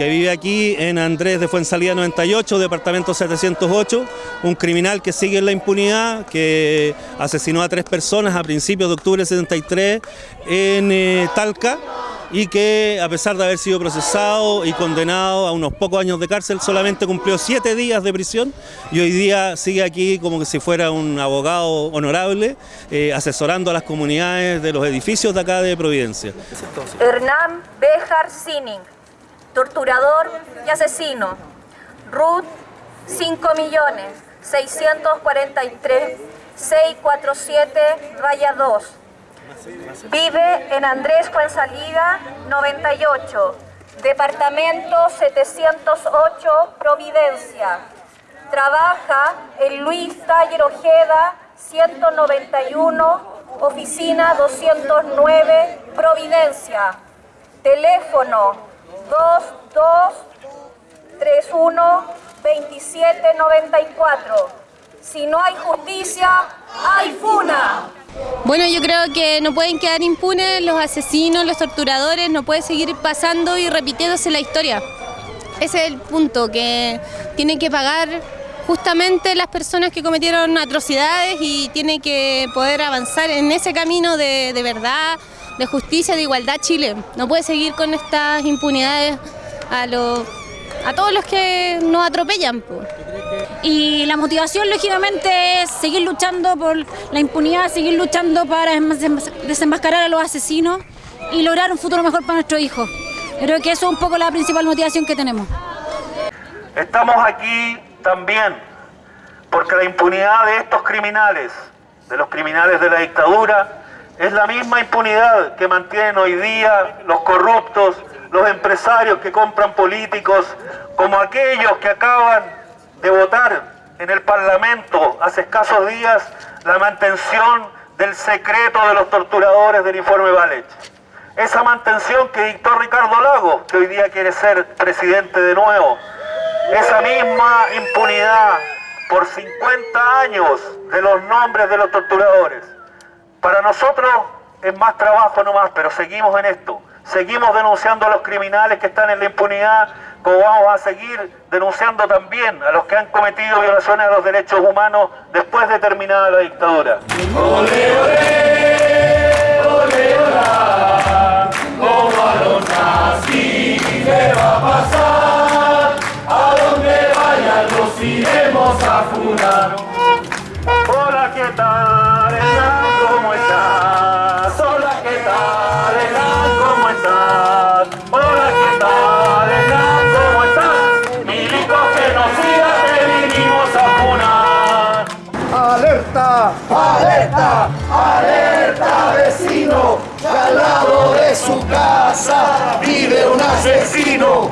que vive aquí en Andrés de Fuensalida 98, departamento 708, un criminal que sigue en la impunidad, que asesinó a tres personas a principios de octubre de 73 en eh, Talca y que a pesar de haber sido procesado y condenado a unos pocos años de cárcel, solamente cumplió siete días de prisión y hoy día sigue aquí como que si fuera un abogado honorable, eh, asesorando a las comunidades de los edificios de acá de Providencia. Hernán Sining, torturador y asesino. Ruth, 5 millones 643 647 raya 2. Vive en Andrés Fuensalida 98, departamento 708, Providencia. Trabaja en Luis Taller Ojeda 191, oficina 209, Providencia. Teléfono 2231 2794. Si no hay justicia, hay funa. Bueno, yo creo que no pueden quedar impunes los asesinos, los torturadores, no puede seguir pasando y repitiéndose la historia. Ese es el punto, que tienen que pagar justamente las personas que cometieron atrocidades y tiene que poder avanzar en ese camino de, verdad, de justicia, de igualdad Chile. No puede seguir con estas impunidades a, los, a todos los que nos atropellan. Y la motivación, lógicamente, es seguir luchando por la impunidad, seguir luchando para desenmas- desenmascarar a los asesinos y lograr un futuro mejor para nuestros hijos. Creo que eso es un poco la principal motivación que tenemos. Estamos aquí también porque la impunidad de estos criminales, de los criminales de la dictadura, es la misma impunidad que mantienen hoy día los corruptos, los empresarios que compran políticos, como aquellos que acaban de votar en el Parlamento hace escasos días la mantención del secreto de los torturadores del informe Valech. Esa mantención que dictó Ricardo Lagos, que hoy día quiere ser presidente de nuevo. Esa misma impunidad por 50 años de los nombres de los torturadores. Para nosotros es más trabajo nomás, pero seguimos en esto. Seguimos denunciando a los criminales que están en la impunidad, como vamos a seguir denunciando también a los que han cometido violaciones a los derechos humanos después de terminada la dictadura. Hola, ¿qué tal? Hernán? ¿Cómo estás? Hola, ¿qué tal? Hernán? ¿Cómo estás? Hola, ¿qué tal? Hernán? ¿Cómo estás? Milicos genocidas te vinimos a funar. ¡Alerta! ¡Alerta! ¡Alerta, vecino! Que al lado de su casa vive un asesino.